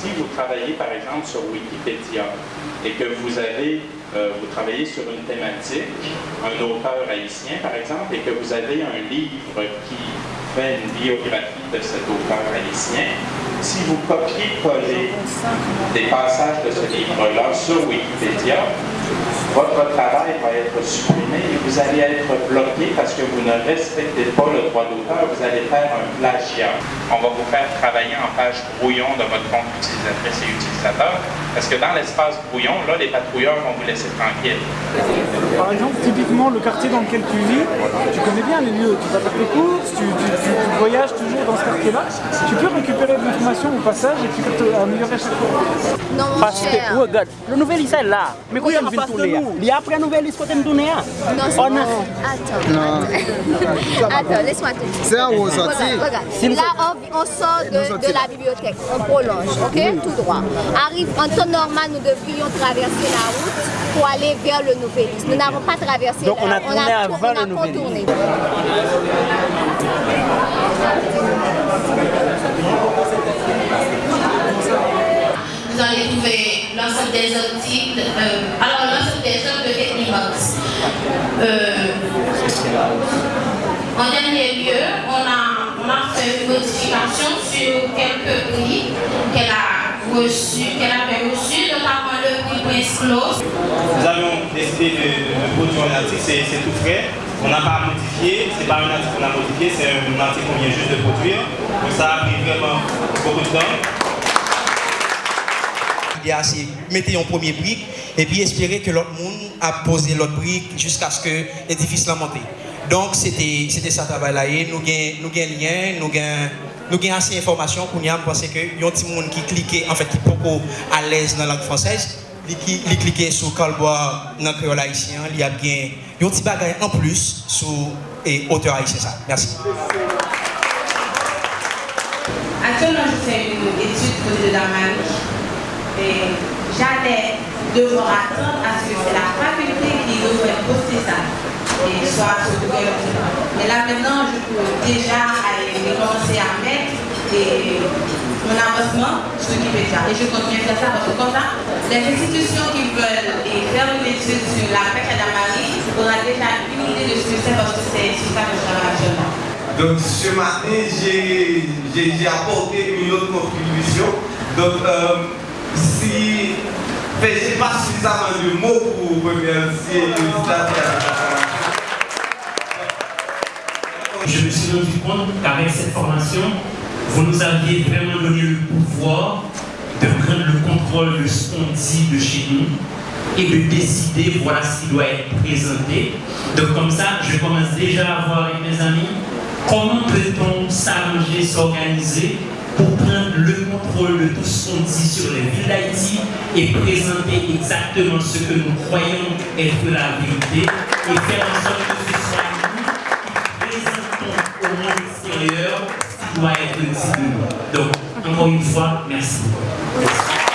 si vous travaillez par exemple sur Wikipédia et que vous avez, euh, vous travaillez sur une thématique, un auteur haïtien par exemple, et que vous avez un livre qui fait une biographie de cet auteur haïtien, si vous copiez-collez des passages de ce livre-là sur Wikipédia, votre travail va être supprimé et vous allez être bloqué parce que vous ne respectez pas le droit d'auteur, vous allez faire un plagiat. On va vous faire travailler en page brouillon de votre compte utilisatrice et utilisateur parce que dans l'espace brouillon, là, les patrouilleurs vont vous laisser tranquille. Par exemple, typiquement, le quartier dans lequel tu vis, bien les lieux, tu vas faire tes courses, tu, voyages toujours dans ce quartier-là, tu peux récupérer de l'information au passage et tu peux améliorer chaque fois. Non, mon Parce que, regarde, le nouvel lycée est là, mais quand il y a une tourner, il y a après un nouvel lycée côté de tourner. Non, c'est bon. Attends. Attends, laisse-moi te dire. C'est un haut sorti. Regarde, regarde. Là, on, on sort de, de, la bibliothèque, on prolonge, ok? Tout droit. Arrive, en temps normal, nous devrions traverser la route pour aller vers le nouvel lycée. Nous n'avons pas traversé Donc, on a la tourné on a, avant on a le nouvel contourné. Vous allez trouver l'ensemble des articles, euh, alors l'ensemble des œuvres de Technibox. En dernier lieu, on a, on a fait une modification sur quelques prix qu'elle a reçus, qu'elle avait reçus, notamment le prix Prince Close. Nous avons décidé de, de produire un article, c'est tout frais. On n'a pas modifié, c'est pas un article qu'on a modifié, c'est un article qu'on vient juste de produire. Donc ça a pris vraiment beaucoup de temps. C'est mettez un premier brique et puis espérer que l'autre monde a posé l'autre brique jusqu'à ce que l'édifice l'a monté. Donc c'était ça travail là nous gain nous lien, nous nous avons assez d'informations pour nous penser que y a un petit monde qui cliquait en fait qui est beaucoup à l'aise dans la langue française, qui cliquait sur Calbois dans le créole haïtien, il y a bien un petit bagage en plus sur et auteur haïtien ça. Merci. Actuellement, je fais une étude côté de Damani et j'allais devoir attendre à ce que c'est la faculté qui devrait poster ça et soit sur. Mais là maintenant, je peux déjà aller commencer à mettre et avancement sur Wikipédia. Et je continue à faire ça parce que comme ça, les institutions qui veulent et faire une étude sur la pêche à Damari auront déjà une idée de ce que c'est parce que c'est sur ça que je travaille actuellement. Donc ce matin, j'ai apporté une autre contribution. Donc euh, si je n'ai pas suffisamment de mots pour remercier les Je me suis rendu compte qu'avec cette formation, vous nous aviez vraiment donné le pouvoir de prendre le contrôle de ce qu'on dit de chez nous et de décider voilà ce qui doit être présenté. Donc comme ça, je commence déjà à voir avec mes amis comment peut-on s'arranger, s'organiser pour prendre le contrôle de tout ce qu'on dit sur les villes d'Haïti et présenter exactement ce que nous croyons être la vérité et faire en sorte que ce soit nous qui présentons au monde extérieur doit être ici. Donc, encore une fois, merci. merci.